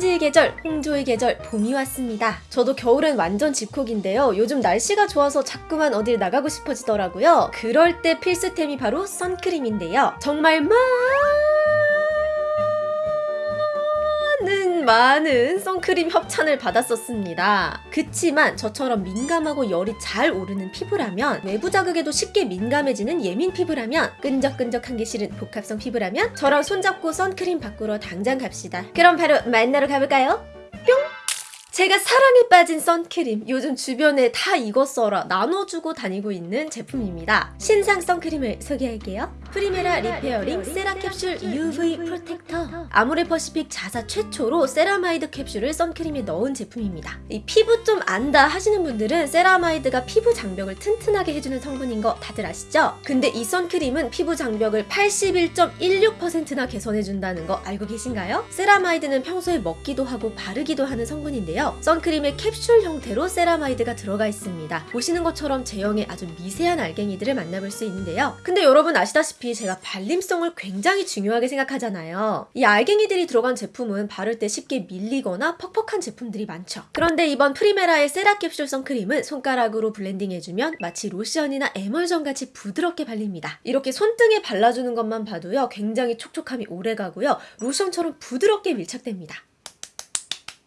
다람쥐의 계절, 홍조의 계절, 봄이 왔습니다. 저도 겨울엔 완전 집콕인데요. 요즘 날씨가 좋아서 자꾸만 어딜 나가고 싶어지더라고요. 그럴 때 필수템이 바로 선크림인데요. 정말 많 많은 선크림 협찬을 받았었습니다. 그치만 저처럼 민감하고 열이 잘 오르는 피부라면 외부 자극에도 쉽게 민감해지는 예민 피부라면 끈적끈적한 게 싫은 복합성 피부라면 저랑 손잡고 선크림 바꾸러 당장 갑시다. 그럼 바로 만나러 가볼까요? 뿅! 제가 사랑에 빠진 선크림 요즘 주변에 다 이거 써라 나눠주고 다니고 있는 제품입니다. 신상 선크림을 소개할게요. 프리메라 리페어링 세라 캡슐 UV 프로텍터 아모레 퍼시픽 자사 최초로 세라마이드 캡슐을 선크림에 넣은 제품입니다. 이 피부 좀 안다 하시는 분들은 세라마이드가 피부 장벽을 튼튼하게 해주는 성분인 거 다들 아시죠? 근데 이 선크림은 피부 장벽을 81.16%나 개선해준다는 거 알고 계신가요? 세라마이드는 평소에 먹기도 하고 바르기도 하는 성분인데요. 선크림에 캡슐 형태로 세라마이드가 들어가 있습니다. 보시는 것처럼 제형의 아주 미세한 알갱이들을 만나볼 수 있는데요. 근데 여러분 아시다시피 제가 발림성을 굉장히 중요하게 생각하잖아요. 이 알갱이들이 들어간 제품은 바를 때 쉽게 밀리거나 퍽퍽한 제품들이 많죠. 그런데 이번 프리메라의 세라 캡슐 선크림은 손가락으로 blending해주면 마치 로션이나 에멀전 같이 부드럽게 발립니다. 이렇게 손등에 발라주는 것만 봐도요 굉장히 촉촉함이 오래가고요 로션처럼 부드럽게 밀착됩니다.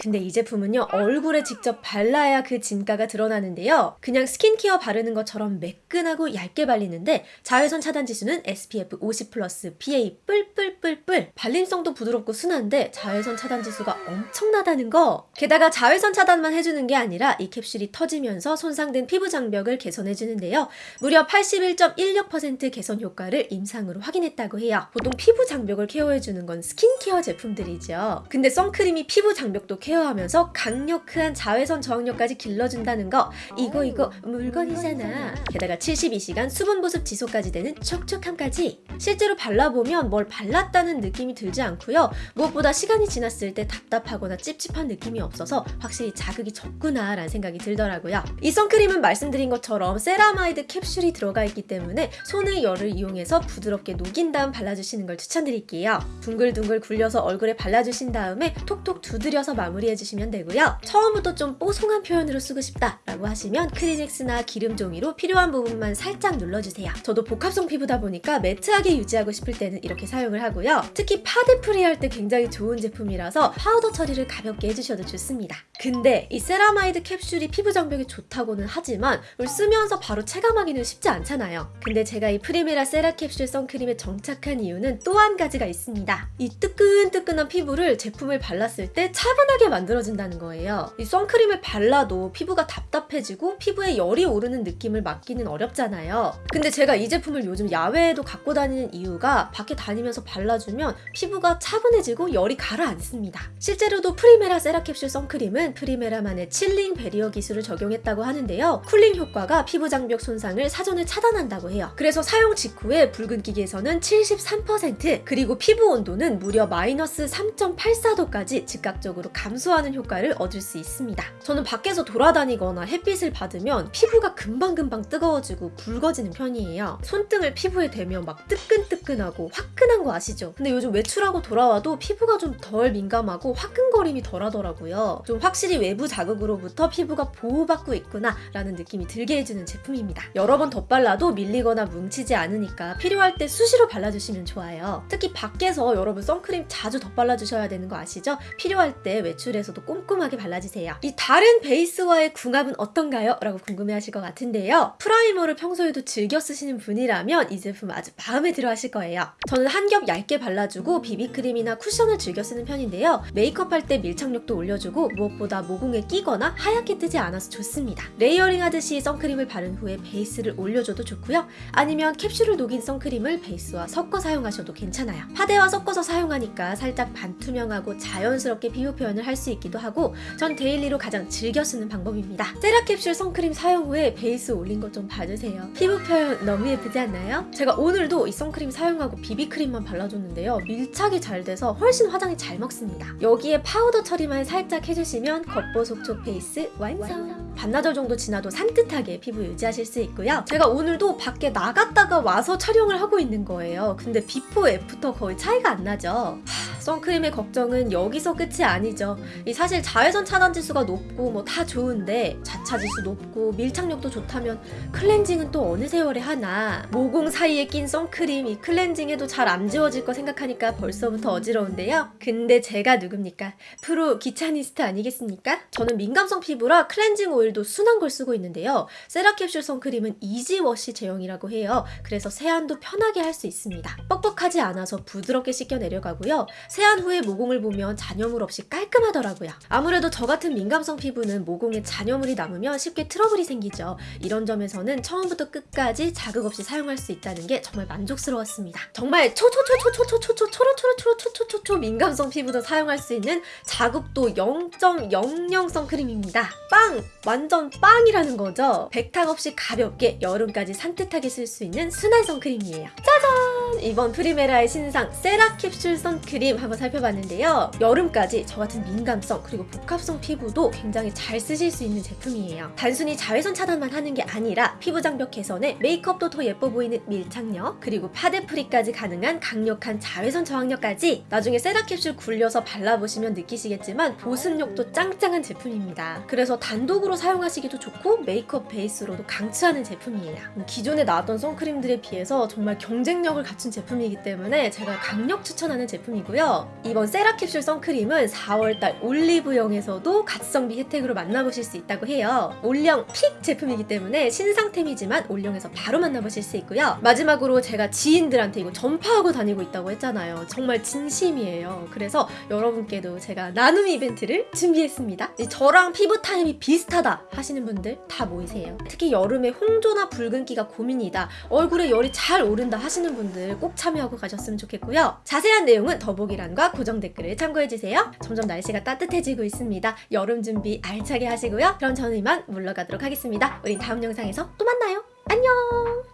근데 이 제품은요 얼굴에 직접 발라야 그 진가가 드러나는데요. 그냥 스킨케어 바르는 것처럼 매끈하고 얇게 발리는데 자외선 차단 지수는 SPF 50 플러스 PA 뿔뿔뿔뿔. 발림성도 부드럽고 순한데 자외선 차단 지수가 엄청나다는 거. 게다가 자외선 차단만 해주는 게 아니라 이 캡슐이 터지면서 손상된 피부 장벽을 개선해주는데요. 무려 81.16% 개선 효과를 임상으로 확인했다고 해요. 보통 피부 장벽을 care해주는 건 스킨케어 제품들이죠. 근데 선크림이 피부 장벽도 케어 케어하면서 강력한 자외선 저항력까지 길러준다는 거. 이거 이거 물건이잖아. 게다가 72시간 수분 보습 지속까지 되는 촉촉함까지. 실제로 발라보면 뭘 발랐다는 느낌이 들지 않고요. 무엇보다 시간이 지났을 때 답답하거나 찝찝한 느낌이 없어서 확실히 자극이 적구나 라는 생각이 들더라고요. 이 선크림은 말씀드린 것처럼 세라마이드 캡슐이 들어가 있기 때문에 손의 열을 이용해서 부드럽게 녹인 다음 발라주시는 걸 추천드릴게요. 둥글둥글 굴려서 얼굴에 발라주신 다음에 톡톡 두드려서 마무리 마무리해주시면 되고요. 처음부터 좀 뽀송한 표현으로 쓰고 싶다 라고 하시면 크리넥스나 기름 종이로 필요한 부분만 살짝 눌러주세요. 저도 복합성 피부다 보니까 matte하게 유지하고 싶을 때는 이렇게 사용을 하고요. 특히 파데 free 할 때 굉장히 좋은 제품이라서 파우더 처리를 가볍게 해주셔도 좋습니다. 근데 이 세라마이드 캡슐이 피부 장벽에 좋다고는 하지만 쓰면서 바로 체감하기는 쉽지 않잖아요. 근데 제가 이 프리메라 세라 캡슐 선크림에 정착한 이유는 또 한 가지가 있습니다. 이 뜨끈뜨끈한 피부를 제품을 발랐을 때 차분하게 만들어진다는 거예요. 이 선크림을 발라도 피부가 답답해지고 피부에 열이 오르는 느낌을 막기는 어렵잖아요. 근데 제가 이 제품을 요즘 야외에도 갖고 다니는 이유가 밖에 다니면서 발라주면 피부가 차분해지고 열이 가라앉습니다. 실제로도 프리메라 세라캡슐 선크림은 프리메라만의 chilling barrier 기술을 적용했다고 하는데요. cooling 효과가 피부 장벽 손상을 사전에 차단한다고 해요. 그래서 사용 직후에 붉은기 개선은 73% 그리고 피부 온도는 무려 마이너스 3.84도까지 즉각적으로 감소 감소하는 효과를 얻을 수 있습니다. 저는 밖에서 돌아다니거나 햇빛을 받으면 피부가 금방금방 뜨거워지고 붉어지는 편이에요. 손등을 피부에 대면 막 뜨끈뜨끈하고 화끈한 거 아시죠? 근데 요즘 외출하고 돌아와도 피부가 좀 덜 민감하고 화끈거림이 덜하더라고요. 좀 확실히 외부 자극으로부터 피부가 보호받고 있구나 라는 느낌이 들게 해주는 제품입니다. 여러 번 덧발라도 밀리거나 뭉치지 않으니까 필요할 때 수시로 발라주시면 좋아요. 특히 밖에서 여러분 선크림 자주 덧발라주셔야 되는 거 아시죠? 필요할 때 외출 노출에서도 꼼꼼하게 발라주세요. 이 다른 베이스와의 궁합은 어떤가요? 라고 궁금해하실 것 같은데요. 프라이머를 평소에도 즐겨 쓰시는 분이라면 이 제품 아주 마음에 들어 하실 거예요. 저는 한 겹 얇게 발라주고 비비크림이나 쿠션을 즐겨 쓰는 편인데요. 메이크업 할 때 밀착력도 올려주고 무엇보다 모공에 끼거나 하얗게 뜨지 않아서 좋습니다. layering 하듯이 선크림을 바른 후에 베이스를 올려줘도 좋고요. 아니면 캡슐을 녹인 선크림을 베이스와 섞어 사용하셔도 괜찮아요. 파데와 섞어서 사용하니까 살짝 반투명하고 자연스럽게 피부 표현을 할수 있기도 하고 전 daily로 가장 즐겨 쓰는 방법입니다. 세라캡슐 선크림 사용 후에 베이스 올린 것 좀 봐주세요. 피부 표현 너무 예쁘지 않나요? 제가 오늘도 이 선크림 사용하고 비비크림만 발라줬는데요. 밀착이 잘 돼서 훨씬 화장이 잘 먹습니다. 여기에 파우더 처리만 살짝 해주시면 겉보속촉 베이스 완성! 반나절 정도 지나도 산뜻하게 피부 유지하실 수 있고요. 제가 오늘도 밖에 나갔다가 와서 촬영을 하고 있는 거예요. 근데 before after 거의 차이가 안 나죠. 하, 선크림의 걱정은 여기서 끝이 아니죠. 이 사실 자외선 차단 지수가 높고 뭐 다 좋은데 자차 지수 높고 밀착력도 좋다면 클렌징은 또 어느 세월에 하나 모공 사이에 낀 선크림 이 클렌징에도 잘 안 지워질 거 생각하니까 벌써부터 어지러운데요. 근데 제가 누굽니까? 프로 귀차니스트 아니겠습니까? 저는 민감성 피부라 클렌징 오일 도 순한 걸 쓰고 있는데요. 세라캡슐 선크림은 easy wash 제형이라고 해요. 그래서 세안도 편하게 할 수 있습니다. 뻑뻑하지 않아서 부드럽게 씻겨 내려가고요. 세안 후에 모공을 보면 잔여물 없이 깔끔하더라고요. 아무래도 저 같은 민감성 피부는 모공에 잔여물이 남으면 쉽게 트러블이 생기죠. 이런 점에서는 처음부터 끝까지 자극 없이 사용할 수 있다는 게 정말 만족스러웠습니다. 정말 초초초초초초초초초초초초초초 민감성 피부도 사용할 수 있는 자극도 0.00 선크림입니다. 빵! 완전 빵이라는 거죠. 백탁 없이 가볍게 여름까지 산뜻하게 쓸 수 있는 순한 선크림이에요. 짜잔! 이번 프리메라의 신상 세라 캡슐 선크림 한번 살펴봤는데요. 여름까지 저 같은 민감성 그리고 복합성 피부도 굉장히 잘 쓰실 수 있는 제품이에요. 단순히 자외선 차단만 하는 게 아니라 피부 장벽 개선에 메이크업도 더 예뻐 보이는 밀착력 그리고 파데 free까지 가능한 강력한 자외선 저항력까지 나중에 세라 캡슐 굴려서 발라보시면 느끼시겠지만 보습력도 짱짱한 제품입니다. 그래서 단독으로 사용하시기도 좋고 메이크업 베이스로도 강추하는 제품이에요. 기존에 나왔던 선크림들에 비해서 정말 경쟁력을 갖춘 제품이기 때문에 제가 강력 추천하는 제품이고요. 이번 세라캡슐 선크림은 4월달 올리브영에서도 가성비 혜택으로 만나보실 수 있다고 해요. 올영 pick 제품이기 때문에 신상템이지만 올영에서 바로 만나보실 수 있고요. 마지막으로 제가 지인들한테 이거 전파하고 다니고 있다고 했잖아요. 정말 진심이에요. 그래서 여러분께도 제가 나눔 이벤트를 준비했습니다. 이 저랑 피부 타입이 비슷하다 하시는 분들 다 모이세요. 특히 여름에 홍조나 붉은기가 고민이다, 얼굴에 열이 잘 오른다 하시는 분들 꼭 참여하고 가셨으면 좋겠고요. 자세한 내용은 더보기란과 고정 댓글을 참고해주세요. 점점 날씨가 따뜻해지고 있습니다. 여름 준비 알차게 하시고요. 그럼 저는 이만 물러가도록 하겠습니다. 우린 다음 영상에서 또 만나요. 안녕!